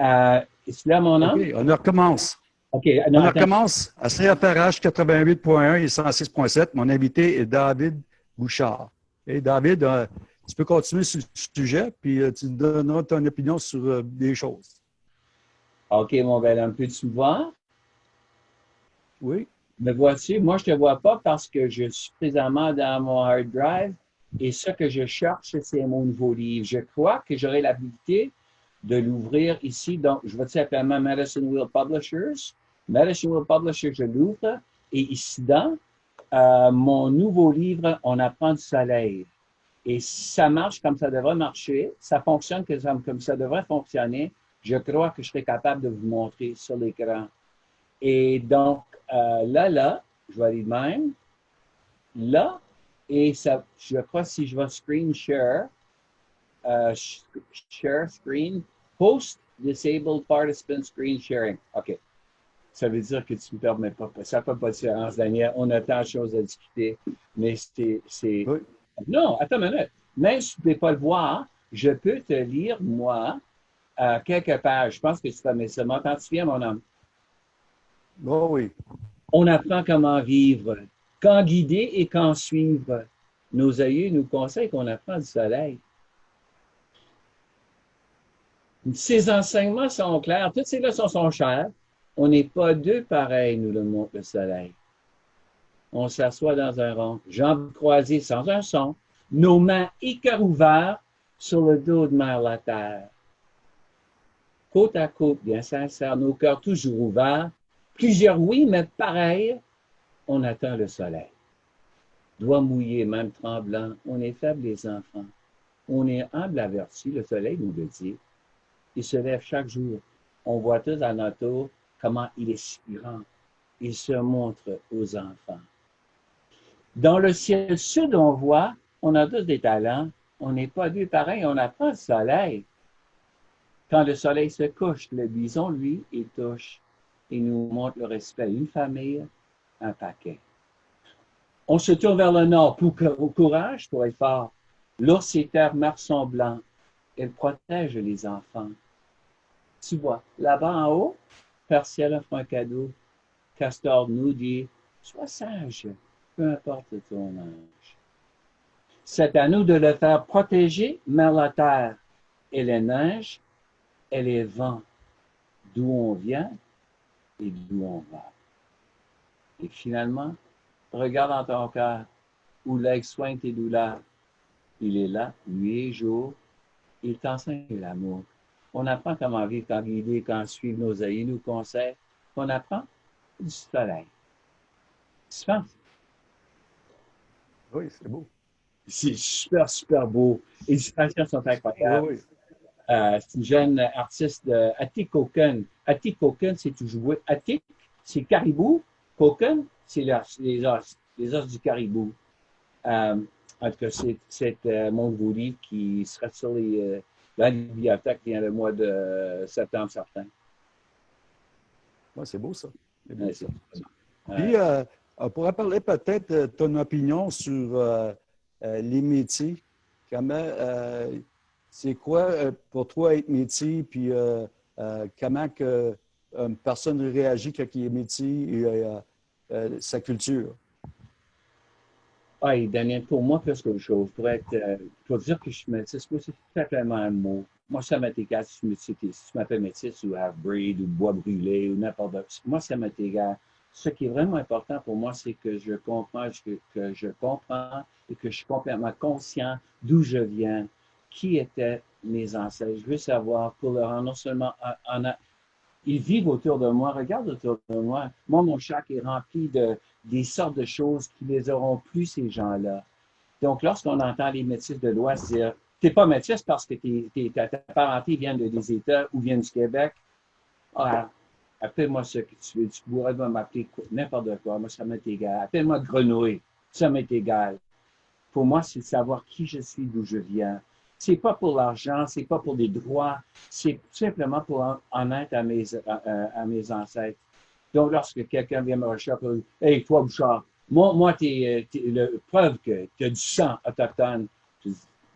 Euh, est-ce là mon nom? OK, on recommence. OK. on recommence à CFRH 88.1 et 106.7. Mon invité est David Bouchard. Et David, euh, tu peux continuer sur le sujet, puis euh, tu donneras ton opinion sur des choses. OK, mon bel homme, peux-tu me voir? Oui. Me vois-tu? Moi, je ne te vois pas parce que je suis présentement dans mon hard drive et ce que je cherche, c'est mon nouveau livre. Je crois que j'aurai l'habilité de l'ouvrir ici. Donc, je vais simplement Madison Wheel Publishers? Madison Wheel Publishers, je l'ouvre. Et ici, dans euh, mon nouveau livre, On apprend du soleil. Et ça marche comme ça devrait marcher, ça fonctionne comme ça devrait fonctionner, je crois que je serai capable de vous montrer sur l'écran. Et donc, euh, là, là, je vais aller de même. Là, et ça, je crois si je vais screen share, euh, share screen, post disabled participant screen sharing. OK. Ça veut dire que tu ne me permets pas. Ça ne fait pas de différence, Daniel. On a tant de choses à discuter, mais c'est. Non, attends une minute. Même si tu ne peux pas le voir, je peux te lire, moi, euh, quelques pages. Je pense que tu fais ça. M'entends-tu bien, mon homme? Oh oui. On apprend comment vivre, quand guider et quand suivre. Nos aïeux nous conseillent qu'on apprend du soleil. Ces enseignements sont clairs, toutes ces leçons sont chères. On n'est pas deux pareils, nous le montre le soleil. On s'assoit dans un rond, jambes croisées sans un son, nos mains et cœurs ouverts sur le dos de mer la terre. Côte à côte, bien sincère, nos cœurs toujours ouverts, plusieurs oui, mais pareil, on attend le soleil. Doigts mouillés, même tremblants, on est faibles les enfants. On est humble averti, le soleil nous le dit. Il se lève chaque jour. On voit tous à notre tour comment il est spirant. Il se montre aux enfants. Dans le ciel sud, on voit, on a tous des talents. On n'est pas deux pareils, on n'a pas le soleil. Quand le soleil se couche, le bison, lui, il touche. Il nous montre le respect. Une famille, un paquet. On se tourne vers le nord pour au courage, pour être fort. L'ours et terre sont blancs. Elle protège les enfants. Tu vois, là-bas en haut, Père Ciel offre un cadeau. Castor nous dit, sois sage, peu importe ton âge. C'est à nous de le faire protéger, mais la terre et les neiges et les vents, d'où on vient et d'où on va. Et finalement, regarde dans ton cœur où l'ex soigne tes douleurs. Il est là, nuit et jour. Il t'enseigne l'amour. On apprend comment vivre, quand guider, quand suivre nos aïeux, nous conseils. On apprend du soleil. Tu penses? Oui, c'est beau. C'est super, super beau. Les illustrations sont incroyables. Oui, euh, c'est une jeune artiste de. Attic Coken, c'est toujours Attic, c'est caribou. Coken, c'est les os, les os du caribou. Euh, en tout cas, c'est euh, mon qui sera sur les, euh, la bibliothèque vient le mois de septembre certain. Ouais, c'est beau ça. Beau, ça. Puis, euh, on pourrait parler peut-être de ton opinion sur les métiers. Comment c'est quoi euh, pour toi être métier, puis euh, euh, comment que une personne réagit quand il est métier et sa culture? Oui, Daniel, pour moi, qu'autre chose, pour être, pour dire que je suis métisse, c'est simplement un mot. Moi, ça m'est égal si tu m'appelles métisse ou half-breed ou bois brûlé ou n'importe quoi. Moi, ça m'est égal. Ce qui est vraiment important pour moi, c'est que je comprends, que, que je comprends et que je suis complètement conscient d'où je viens, qui étaient mes ancêtres. Je veux savoir pour leur non seulement en, ils vivent autour de moi, regarde autour de moi. Moi, mon chac est rempli de des sortes de choses qui les auront plus, ces gens-là. Donc, lorsqu'on entend les métis de l'Ouest dire T'es pas métis parce que ta, parenté vient de, des États ou vient du Québec. Ah, appelle-moi ce que tu veux. Tu pourrais m'appeler n'importe quoi. Moi, ça m'est égal. Appelle-moi grenouille. Ça m'est égal. Pour moi, c'est savoir qui je suis, d'où je viens. C'est pas pour l'argent, c'est pas pour des droits, c'est simplement pour en, être à mes, à, mes ancêtres. Donc, lorsque quelqu'un vient me rechercher, Hey, toi, Bouchard, moi, moi tu es, le preuve que tu as du sang autochtone.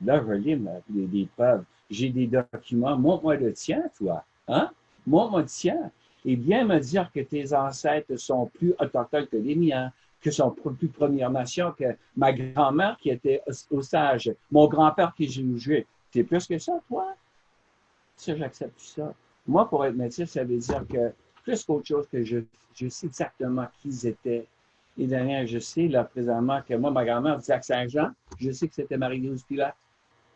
là, je lis des, preuves. J'ai des documents. Montre-moi le tien, toi. Hein? Moi, on m'a dit, tiens, et bien me dire que tes ancêtres sont plus autochtones que les miens, que sont plus Première Nation, que ma grand-mère qui était sage, mon grand-père qui jouait. T'es plus que ça, toi? Ça, j'accepte ça. Moi, pour être métis, ça veut dire que plus qu'autre chose que je, sais exactement qui ils étaient. Et derrière, je sais, là, présentement, que moi, ma grand-mère disait à Saint-Jean, je sais que c'était Marie-Louise Pilate.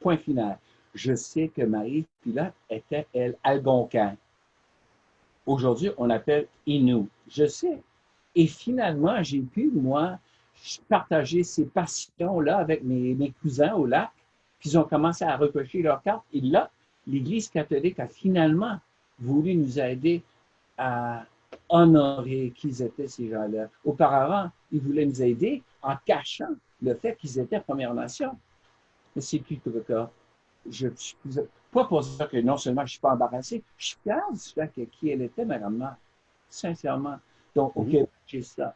Point final. Je sais que Marie Pilate était, elle, algonquin. Aujourd'hui, on appelle Inou. Je sais. Et finalement, j'ai pu, moi, partager ces passions-là avec mes, mes, cousins au lac, puis ils ont commencé à recocher leurs cartes. Et là, l'Église catholique a finalement voulu nous aider à honorer qui étaient ces gens-là. Auparavant, ils voulaient nous aider en cachant le fait qu'ils étaient Première Nation. Mais c'est plus le cas. Je suis pas pour dire que non seulement je ne suis pas embarrassé, je suis fier du fait que qui elle était, madame sincèrement. Donc, au Québec, j'ai ça.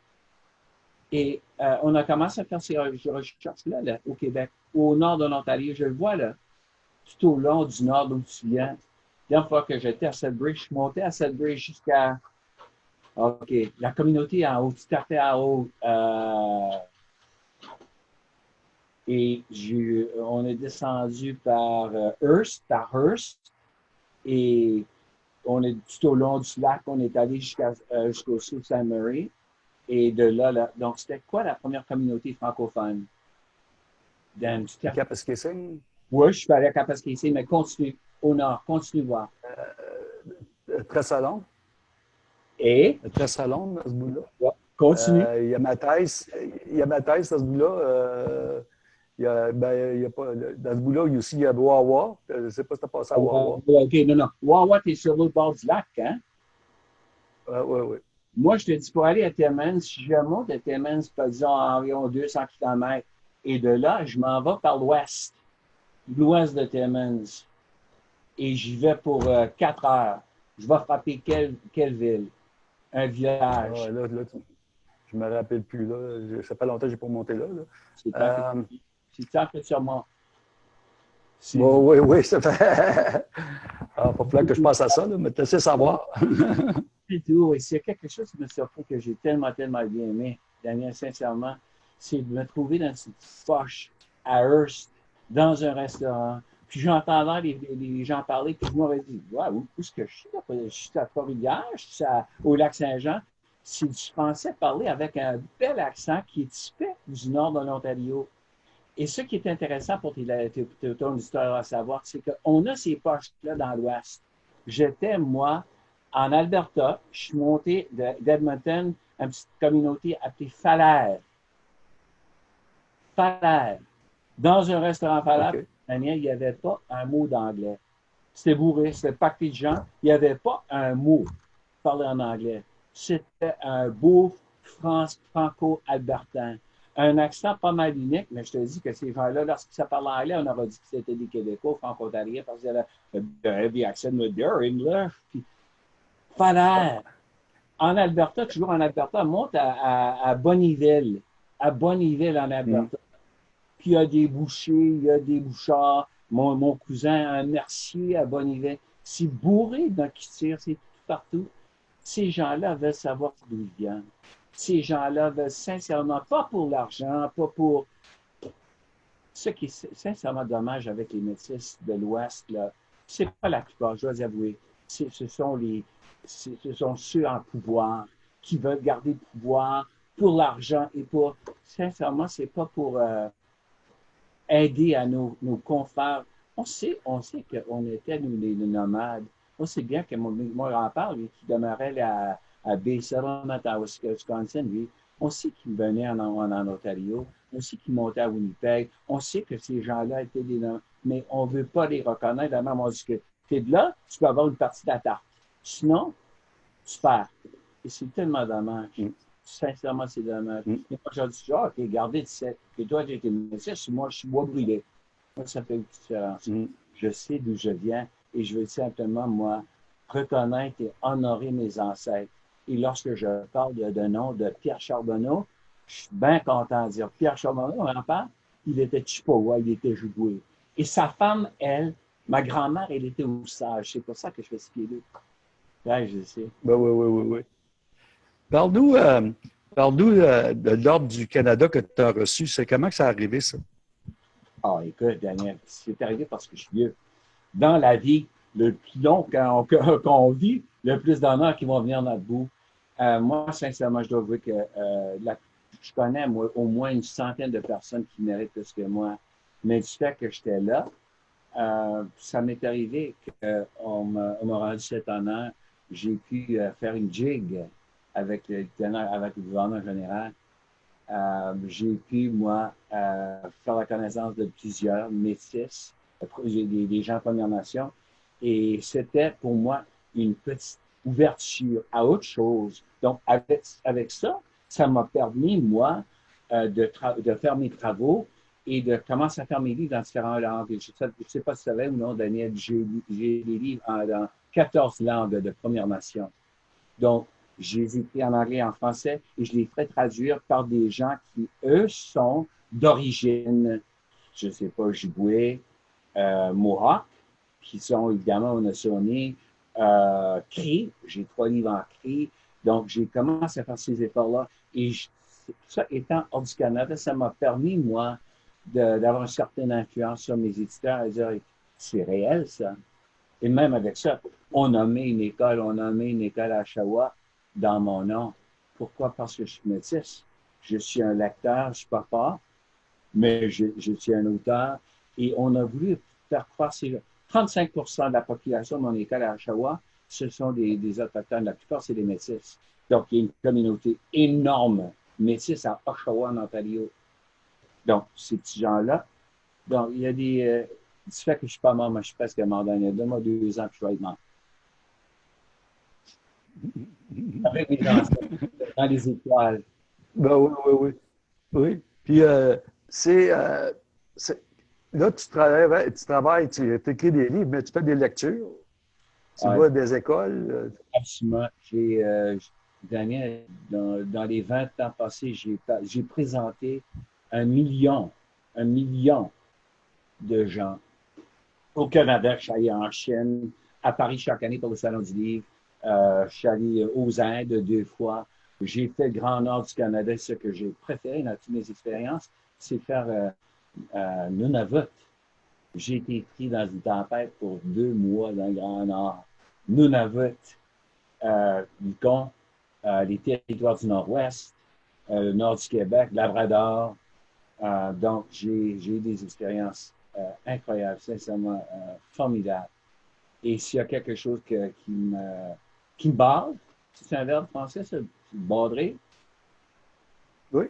Et euh, on a commencé à faire ces recherches-là là, au Québec, au nord de l'Ontario. Je le vois là, tout au long du nord d'où tu viens. La dernière fois que j'étais à Sudbury, je suis monté à Sudbury jusqu'à. OK, la communauté en haut, tu tapais en haut. Euh, et on est descendu par euh, Hearst, par Hearst. Et on est tout au long du lac, on est allé euh, jusqu'au Sault Saint Marie. Et de là, là donc c'était quoi la première communauté francophone? Dans Kapuskasing? Oui, je suis allé à Kapuskasing, mais continue, au nord, continue voir. Euh, Tressalon. Et? Tressalon, dans ce bout-là. Ouais, continue. Euh, il y a ma thèse, il y a ma thèse dans ce bout-là. Euh, il y a, ben, il y a pas, dans ce bout-là, il y a aussi il y a Wawa. Je ne sais pas si tu as passé à Wawa. OK, non, non. Wawa, tu es sur l'autre bord du lac, hein? Oui, oui, oui. Moi, je te dis, pour aller à Timmins, si je monte à Timmins, disons, environ 200 km, et de là, je m'en vais par l'ouest, l'ouest de Timmins, et j'y vais pour euh, 4 heures. Je vais frapper quelle, quelle ville? Un village. Ah, là, là, je ne me rappelle plus. Là. Ça fait longtemps que je n'ai pas monté là. là. C'est tant que sûrement. Oui, oui, oui, ça fait. ah, pas falloir que je passe à ça, là, mais tu sais savoir. c'est tout. Et s'il y a quelque chose qui me surprend que j'ai tellement, tellement bien aimé, Daniel, sincèrement, c'est de me trouver dans cette poche à Hearst, dans un restaurant. Puis j'entendais les, les, gens parler, puis je m'aurais dit, waouh, où est-ce que je suis? Je suis à Trois-Rivières, je suis au lac Saint-Jean. Si je pensais parler avec un bel accent qui est typique du nord de l'Ontario. Et ce qui est intéressant pour ton histoire à savoir, c'est qu'on a ces poches-là dans l'Ouest. J'étais, moi, en Alberta, je suis monté d'Edmonton une petite communauté appelée Falaire. Falaire. Dans un restaurant Falaire, il n'y avait pas un mot d'anglais. C'était bourré, c'était pacté de gens. Il n'y avait pas un mot parlé en anglais. C'était un beau franco-albertain un accent pas mal unique, mais je te dis que ces gens-là, lorsqu'ils parlent anglais, on aurait dit que c'était des Québécois, franco-ontariens, parce qu'ils avaient un heavy accent de their. Puis. En Alberta, toujours en Alberta, monte à, à, à Bonneville, à Bonneville en Alberta. Puis il y a des bouchers, il y a des bouchards. Mon, mon cousin, un mercier à Bonneville. C'est bourré dans qui tire, c'est tout partout. Ces gens-là veulent savoir d'où ils viennent ces gens-là veulent sincèrement, pas pour l'argent, pas pour... Ce qui est sincèrement dommage avec les métis de l'Ouest, là, c'est pas la plupart, je dois avouer. Ce sont, les, ce sont ceux en pouvoir qui veulent garder le pouvoir pour l'argent et pour... Sincèrement, c'est pas pour euh, aider à nos, confrères. On sait, on sait qu'on était, nous, les, nomades. On sait bien que mon, mon grand-père, lui, qui demeurait là, à Bay Settlement, à Wisconsin, lui, on sait qu'il venait en, Ontario, on sait qu'il montait à Winnipeg, on sait que ces gens-là étaient des noms, mais on ne veut pas les reconnaître. La même dit que tu es de là, tu peux avoir une partie de la tarte. Sinon, tu perds. Et c'est tellement dommage. Mm. Sincèrement, c'est dommage. Mm. Et moi, je dis, ah, OK, gardez que toi, tu été métis, moi, je suis bois brûlé. Moi, ça fait une différence. Mm. Je sais d'où je viens et je veux simplement, moi, reconnaître et honorer mes ancêtres. Et lorsque je parle de, nom de Pierre Charbonneau, je suis bien content de dire Pierre Charbonneau, on en parle, il était Chippewa, il était joué. Et sa femme, elle, ma grand-mère, elle était sage. C'est pour ça que je fais ce qu'il est. Oui, je sais. Ben, oui, oui, oui, oui. Parle-nous euh, de l'Ordre du Canada que tu as reçu. C'est comment que ça a arrivé, ça? Ah, écoute, Daniel, c'est arrivé parce que je suis vieux. Dans la vie, le plus long qu'on vit, le plus d'honneur qui vont venir notre bout. Euh, moi, sincèrement, je dois avouer que euh, je connais au moins une centaine de personnes qui méritent plus que moi. Mais du fait que j'étais là, euh, ça m'est arrivé qu'on m'a rendu cet honneur. J'ai pu faire une jig avec le, avec le gouverneur général. j'ai pu, moi, faire la connaissance de plusieurs métis, des, des gens de Première Nation. Et c'était pour moi une petite ouverture à autre chose. Donc, avec, avec ça, ça m'a permis, moi, euh, de, de, faire mes travaux et de commencer à faire mes livres dans différentes langues. Je ne sais pas si tu savais ou non, Daniel, j'ai des livres dans 14 langues de Première Nation. Donc, j'ai écrit en anglais et en français et je les ferai traduire par des gens qui, eux, sont d'origine, je ne sais pas, Jiboué, euh, Mohawk, qui sont évidemment au euh, CRI, j'ai trois livres en CRI, donc j'ai commencé à faire ces efforts-là. Et ça étant hors du Canada, ça m'a permis, moi, d'avoir une certaine influence sur mes éditeurs et dire c'est réel, ça. Et même avec ça, on a mis une école, on a mis une école à Oshawa dans mon nom. Pourquoi? Parce que je suis métis. Je suis un lecteur, je ne suis pas fort, mais je, suis un auteur. Et on a voulu faire croire ces 35% de la population de mon école à Oshawa, ce sont des, Autochtones. La plupart, c'est des Métis. Donc, il y a une communauté énorme Métis à Oshawa, en Ontario. Donc, ces petits gens-là. Donc, il y a des. Euh, du fait que je ne suis pas mort, moi, je suis presque mort dans les deux mois, deux ans je être mort. Avec mes enfants, dans les étoiles. Ben oui, oui, oui. Oui. Puis, euh, c'est. Euh, Là, tu travailles, tu, travailles, tu écris des livres, mais tu fais des lectures. Tu vois des écoles. Euh. Absolument. J'ai, euh, Daniel, dans, les 20 ans passés, j'ai présenté un million, un million de gens au Canada. Je suis allé en Chine, à Paris chaque année pour le Salon du Livre. Euh, je suis allé aux Indes deux fois. J'ai fait le Grand Nord du Canada. Ce que j'ai préféré dans toutes mes expériences, c'est faire euh, à Nunavut. J'ai été pris dans une tempête pour deux mois dans le Grand Nord. Nunavut, euh, Yukon, euh, les territoires du Nord-Ouest, euh, le nord du Québec, Labrador. Euh, donc, j'ai eu des expériences euh, incroyables, sincèrement formidables. Et s'il y a quelque chose qui me, qui barre, c'est un verbe français, c'est badrer. Oui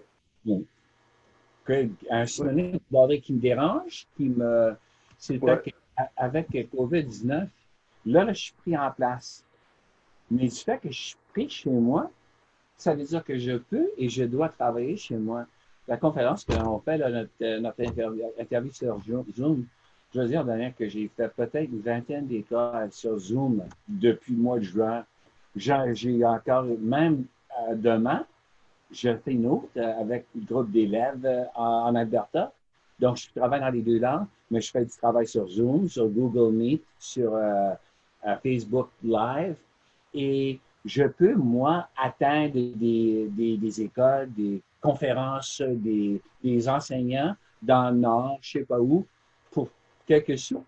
un synonyme qui me dérange, qui me. C'est avec COVID-19, là, je suis pris en place. Mais du fait que je suis pris chez moi, ça veut dire que je peux et je dois travailler chez moi. La conférence qu'on fait, notre, euh, notre interview, sur Zoom, je veux dire, Daniel, que j'ai fait peut-être une vingtaine d'écoles sur Zoom depuis le mois de juin. J'ai encore, même euh, demain, je fais une autre euh, avec le groupe d'élèves euh, en, Alberta. Donc, je travaille dans les deux langues, mais je fais du travail sur Zoom, sur Google Meet, sur Facebook Live. Et je peux, moi, atteindre des, des, écoles, des conférences, des, des, enseignants dans le Nord, je ne sais pas où, pour quelques sous.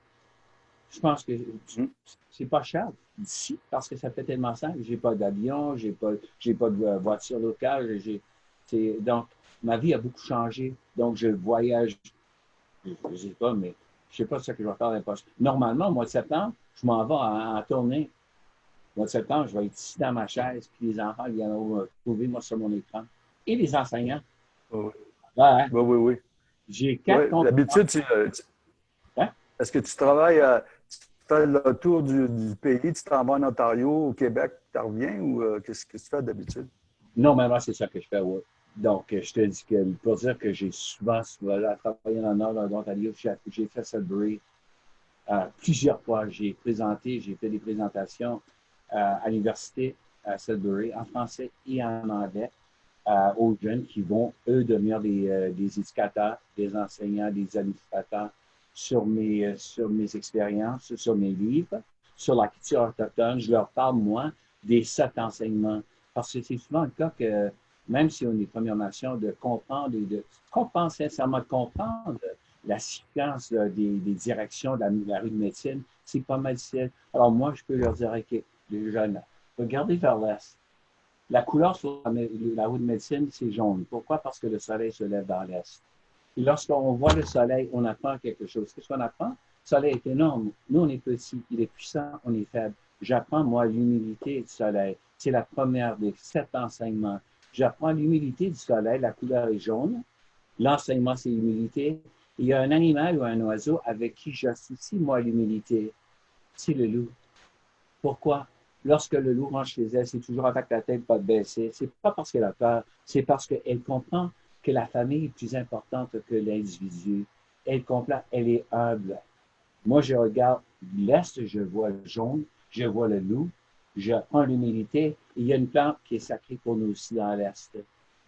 Je pense que c'est pas cher d'ici parce que ça fait tellement simple. J'ai pas d'avion, j'ai pas, j'ai pas de voiture locale. J'ai, donc, ma vie a beaucoup changé. Donc, je voyage, je ne sais pas, mais je sais pas ce que je vais faire poste. Normalement, au mois de septembre, je m'en vais en, tournée. Au mois de septembre, je vais être ici dans ma chaise, puis les enfants viendront me trouver, moi, sur mon écran. Et les enseignants. oui. Ouais. oui, oui, oui. J'ai quatre ouais, D'habitude, tu, euh, hein? est-ce que tu travailles à fais le tour du, pays, tu t'en vas en Ontario, au Québec, tu reviens ou euh, qu'est-ce que tu fais d'habitude? Non, mais c'est ça que je fais, oui. Donc, euh, je te dis que pour dire que j'ai souvent, travaillé le nord de l'Ontario, j'ai fait Sudbury euh, plusieurs fois. J'ai présenté, j'ai fait des présentations à l'université à Sudbury en français et en anglais aux jeunes qui vont, eux, devenir des éducateurs, des enseignants, des administrateurs sur mes, sur mes expériences, sur mes livres, sur la culture autochtone, je leur parle, moi, des sept enseignements. Parce que c'est souvent le cas que, même si on est Première Nation, de comprendre et de comprendre sincèrement, de comprendre la séquence des, directions de la, rue de médecine, c'est pas mal difficile. Alors moi, je peux leur dire, OK, les jeunes, regardez vers l'est. La couleur sur la, rue de médecine, c'est jaune. Pourquoi? Parce que le soleil se lève dans l'est. Et lorsqu'on voit le soleil, on apprend quelque chose. Qu'est-ce qu'on apprend? Le soleil est énorme. Nous, on est petit. Il est puissant, on est faible. J'apprends, moi, l'humilité du soleil. C'est la première des sept enseignements. J'apprends l'humilité du soleil. La couleur est jaune. L'enseignement, c'est l'humilité. Il y a un animal ou un oiseau avec qui j'associe, moi, l'humilité. C'est le loup. Pourquoi? Lorsque le loup range chez elle, c'est toujours avec la tête pas baissée. C'est pas parce qu'elle a peur, c'est parce qu'elle comprend que la famille est plus importante que l'individu. Elle comprend, elle est humble. Moi, je regarde l'Est, je vois le jaune, je vois le loup, je prends l'humilité. Il y a une plante qui est sacrée pour nous aussi dans l'Est.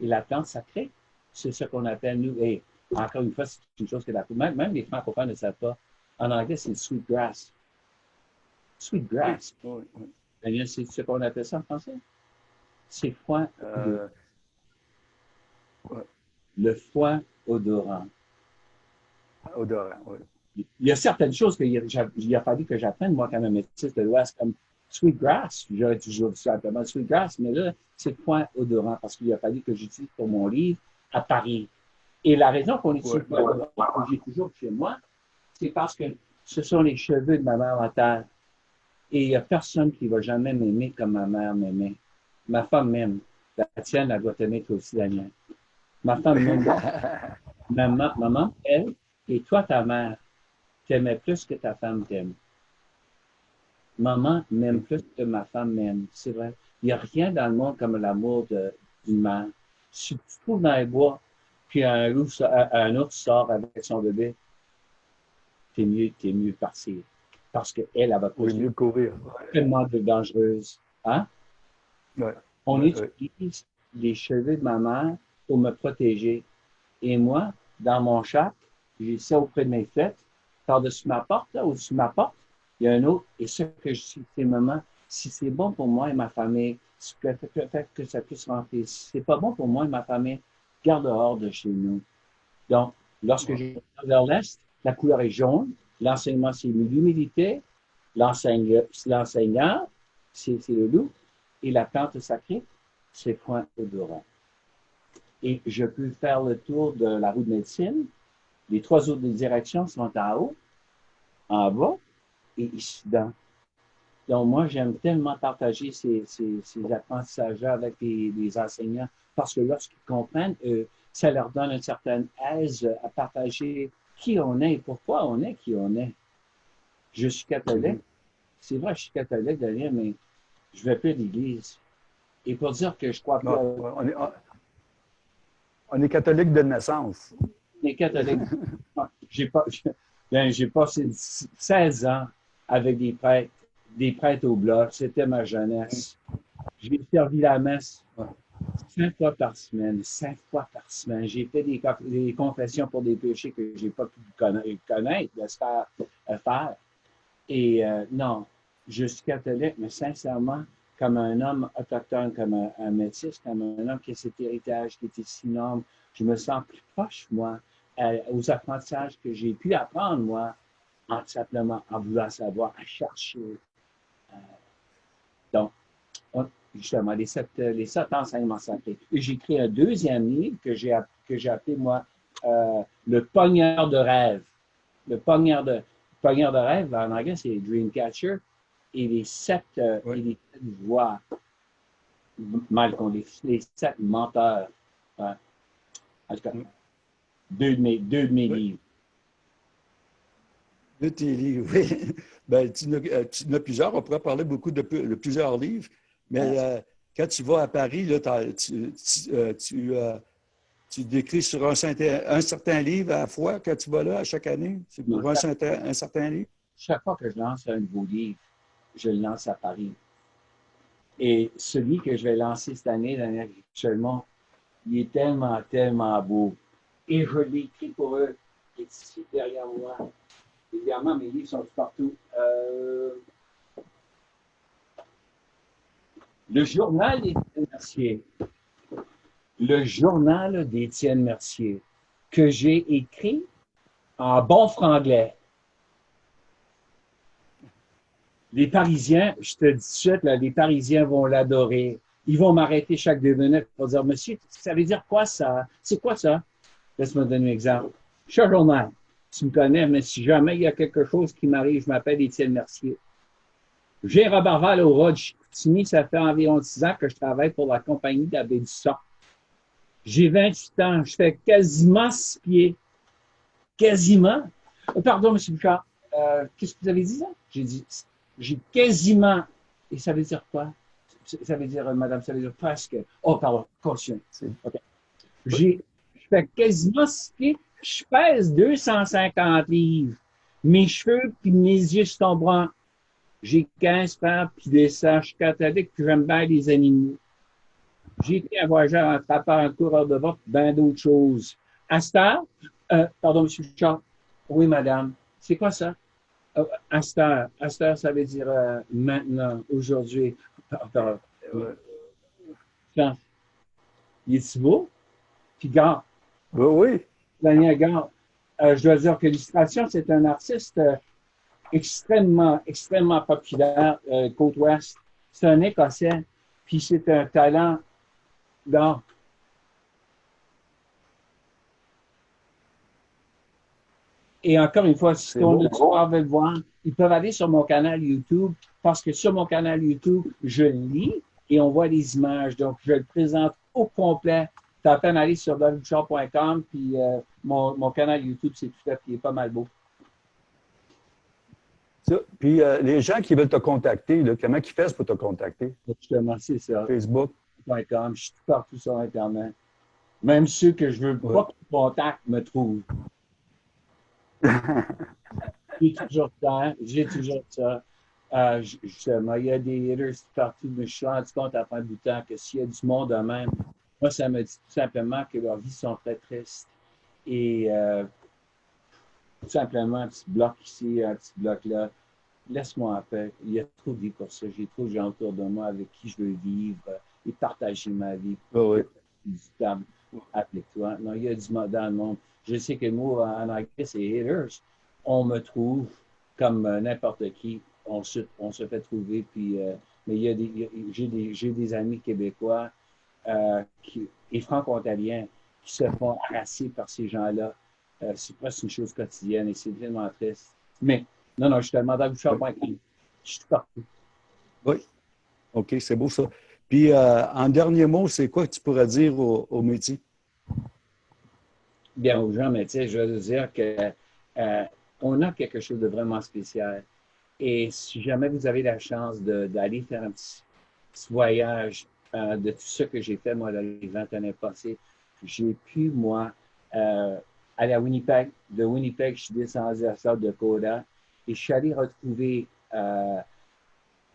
Et la plante sacrée, c'est ce qu'on appelle, nous, et encore une fois, c'est une chose que la, même, même les francophones ne savent pas. En anglais, c'est sweet grass. Sweet grass. C'est ce qu'on appelle ça en français? C'est foin. Euh, le foin odorant. Odorant, oui. Il y a certaines choses qu'il a, a, fallu que j'apprenne, moi, comme un métis de l'Ouest, comme sweetgrass. J'aurais toujours dit simplement sweetgrass, mais là, c'est foin odorant parce qu'il a fallu que j'utilise pour mon livre à Paris. Et la raison qu'on utilise ouais, que j'ai toujours chez moi, c'est parce que ce sont les cheveux de ma mère en terre. Et il n'y a personne qui va jamais m'aimer comme ma mère m'aimait. Ma femme m'aime. La tienne, elle doit t'aimer toi aussi, la mienne. Ma femme m'aime. maman, maman, elle, et toi, ta mère, t'aimais plus que ta femme t'aime. Maman m'aime plus que ma femme m'aime. C'est vrai. Il n'y a rien dans le monde comme l'amour d'une mère. Si tu te trouves dans les bois, puis un, loup, un autre sort avec son bébé, t'es mieux, t'es mieux partir parce qu'elle, elle va mieux courir. tellement de dangereuse. Hein? On utilise les cheveux de ma mère pour me protéger. Et moi, dans mon chat, j'ai ça auprès de mes fêtes, par-dessus ma porte, là, au-dessus de ma porte, il y a un autre. Et ce que je suis, c'est maman, si c'est bon pour moi et ma famille, peut-être que ça puisse rentrer. Si c'est pas bon pour moi et ma famille, garde dehors de chez nous. Donc, lorsque je vais vers l'Est, la couleur est jaune, L'enseignement, c'est l'humilité. L'enseignant, c'est le loup. Et la plante sacrée, c'est point odorant. Et je peux faire le tour de la roue de médecine. Les trois autres directions sont en haut, en bas et ici dedans. Donc, moi, j'aime tellement partager ces, ces, apprentissages-là avec les, enseignants parce que lorsqu'ils comprennent, euh, ça leur donne une certaine aise à partager qui on est et pourquoi on est qui on est. Je suis catholique. C'est vrai, je suis catholique derrière, mais je ne vais plus à l'Église. Et pour dire que je crois pas. On est, catholique de naissance. On est catholique. j'ai pas, ben, j'ai passé 16 ans avec des prêtres, des prêtres au bloc. C'était ma jeunesse. J'ai servi la messe cinq fois par semaine, cinq fois par semaine. J'ai fait des, confessions pour des péchés que je n'ai pas pu connaître, de se faire, euh, faire. Et euh, non, je suis catholique, mais sincèrement, comme un homme autochtone, comme un, métis, comme un homme qui a cet héritage qui était si énorme, je me sens plus proche, moi, aux apprentissages que j'ai pu apprendre, moi, en simplement en voulant savoir, à chercher. Euh, donc, justement, les sept, les sept enseignements sacrés. J'ai écrit un deuxième livre que j'ai, que j'ai appelé, moi, euh, Le pogneur de rêve. Le pogneur de, pogneur de rêve, en anglais, c'est Dreamcatcher. Et les sept, euh, et les sept voix, mal qu'on les, les sept menteurs. En tout cas, deux de mes, deux de mes livres. De tes livres, oui. Ben, tu, en as, tu as plusieurs. On pourrait parler beaucoup de, de plusieurs livres. Mais euh, quand tu vas à Paris, là, tu, euh, euh, tu, décris sur un, un, certain livre à la fois quand tu vas là à chaque année? C'est pour un certain livre? Chaque fois que je lance un nouveau livre, je le lance à Paris. Et celui que je vais lancer cette année, actuellement, il est tellement, tellement beau. Et je l'ai écrit pour eux. Il est ici derrière moi. Évidemment, mes livres sont partout. Euh, Le journal d'Étienne Mercier, le journal d'Étienne Mercier, que j'ai écrit en bon franglais. Les Parisiens, je te dis tout de suite, les Parisiens vont l'adorer. Ils vont m'arrêter chaque deux minutes pour dire, monsieur, ça veut dire quoi ça? C'est quoi ça? Laisse-moi donner un exemple. Cher journal, tu me connais, mais si jamais il y a quelque chose qui m'arrive, je m'appelle Étienne Mercier. J'ai Robert Val au Rodge ça fait environ 10 ans que je travaille pour la compagnie d'Abbé du Sang. J'ai 28 ans, je fais quasiment six pieds. Quasiment. Oh, pardon, M. Bouchard, euh, qu'est-ce que vous avez dit ça? J'ai dit, j'ai quasiment. Et ça veut dire quoi? Ça veut dire, madame, ça veut dire presque. Oh, pardon, caution. Okay. J'ai, je fais quasiment six pieds. Je pèse 250 livres. Mes cheveux puis mes yeux sont bruns. J'ai 15 frères puis des sages catholiques, puis j'aime bien les animaux. J'ai été un voyageur, un trappeur, un coureur de vote, bien d'autres choses. Astar, euh, pardon, M. Charles. Oui, madame. C'est quoi ça? Euh, Astar. Astar, ça veut dire euh, maintenant, aujourd'hui. Pardon. Quand? Il est beau? Puis gars. Oui, oui. Daniel Gare. Euh, je dois dire que l'illustration, c'est un artiste euh, extrêmement, extrêmement populaire, euh, côte ouest. C'est un Écossais, puis c'est un talent d'art. Et encore une fois, si on veut le voir, ils peuvent aller sur mon canal YouTube parce que sur mon canal YouTube, je lis et on voit les images. Donc, je le présente au complet. Tu as à peine aller sur davidchar.com, puis euh, mon, mon, canal YouTube, c'est tout fait, puis il est pas mal beau. puis euh, les gens qui veulent te contacter, là, comment ils font pour te contacter? Justement, c'est ça. Facebook. Je suis partout sur Internet. Même ceux que je veux pas qu'ils contactent me trouvent. J'ai toujours ça. J'ai toujours ça. Euh, justement, il y a des haters partout, mais je suis rendu compte à fin du temps que s'il y a du monde de même, moi, ça me dit tout simplement que leurs vies sont très tristes. Et euh, tout simplement, un petit bloc ici, un petit bloc là, laisse-moi en paix. Il y a trop de vie pour ça. J'ai trop de gens autour de moi avec qui je veux vivre et partager ma vie. Oh oui. Applique-toi. Non, il y a du mot dans le monde. Je sais que moi, en anglais, c'est haters. On me trouve comme euh, n'importe qui. On se, on se fait trouver. Puis, euh, mais il y a des, j'ai des, j'ai des amis québécois euh, qui, et franco-ontariens qui se font harasser par ces gens-là. Euh, c'est presque une chose quotidienne et c'est tellement triste. Mais, non, non, je suis tellement le Je suis partout. Oui. OK, c'est beau ça. Puis, en dernier mot, c'est quoi que tu pourrais dire au, au métier? Bien, aux gens métiers, je veux dire que euh, on a quelque chose de vraiment spécial. Et si jamais vous avez la chance d'aller faire un petit, voyage euh, de tout ce que j'ai fait, moi, dans les 20 années passées, j'ai pu, moi, euh, aller à Winnipeg. De Winnipeg, je suis descendu à South Dakota et je suis allé retrouver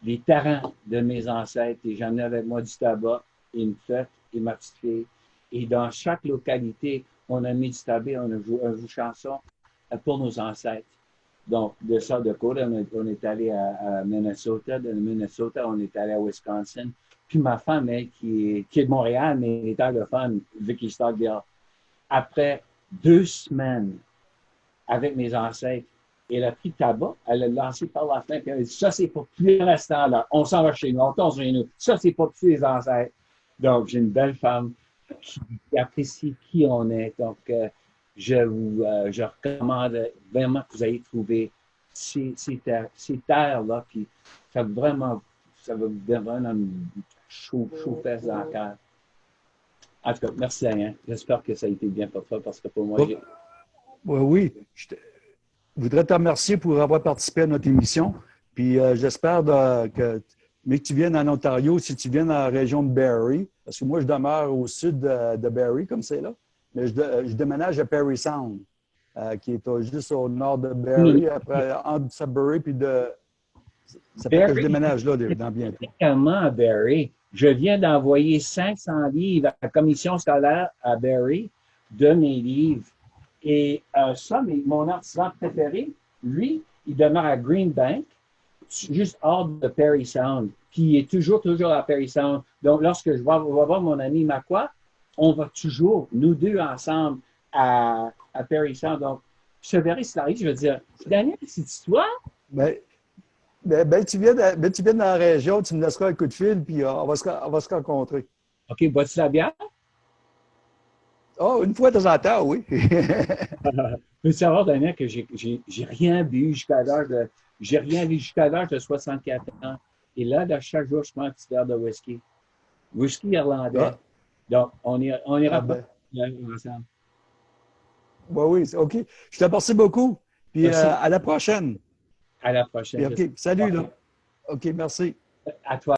les terrains de mes ancêtres et j'en ai avec moi du tabac une fête et ma petite. Et dans chaque localité, on a mis du tabac, on a joué, une chanson euh, pour nos ancêtres. Donc, de ça de on, on est allé à, Minnesota. De Minnesota, on est allé à Wisconsin. Puis ma femme, qui est, de Montréal, mais elle est anglophone, Vicky Stockdale. Après deux semaines avec mes ancêtres, elle a pris le tabac, elle l'a lancé par la fenêtre, et elle a dit Ça, c'est pour plus l'instant, là. On s'en va chez nous, on tourne chez nous. Ça, c'est pour tous les ancêtres. Donc, j'ai une belle femme qui, apprécie qui on est. Donc, euh, je vous euh, je recommande vraiment que vous ayez trouvé ces, ces terres-là, puis ça va vraiment, ça va vous donner un chaud, chaud fesse dans le cœur. En tout cas, merci Alain. J'espère que ça a été bien pour toi parce que pour moi, j'ai... Oui, Je voudrais te remercier pour avoir participé à notre émission. Puis euh, j'espère que, mais que tu viennes en Ontario, si tu viens dans la région de Barrie, parce que moi, je demeure au sud de, de Barrie, comme c'est là, mais je, je, déménage à Perry Sound, euh, qui est juste au nord de Barrie, après entre Sudbury, puis de... Ça fait que je déménage là dans bientôt. à Barrie. Je viens d'envoyer 500 livres à la commission scolaire à Barrie de mes livres. Et euh, ça, mon artisan préféré, lui, il demeure à Green Bank, juste hors de Perry Sound. qui est toujours, toujours à Sound. Donc, lorsque je vais, voir mon ami Macquois, on va toujours, nous deux ensemble, à, à Sound. Donc, je verrai si arrive, je vais dire, Daniel, c'est toi? Ben, ben, ben, tu viens ben, tu viens dans la région, tu me laisseras un coup de fil, puis euh, on, va se, on va se rencontrer. OK, bois-tu la bière? Oh, une fois de temps en temps, oui. Peux savoir, Daniel, que j'ai rien bu jusqu'à l'heure de. J'ai rien vu jusqu'à l'âge de 64 ans. Et là, chaque jour, je prends un petit verre de whisky. Whisky irlandais. Ah. Donc, on, ira, on ira ah, pas ben. ensemble. Oui, oui, OK. Je te remercie beaucoup. Puis euh, à la prochaine. À la prochaine. OK. Salut, là. OK, merci. À toi.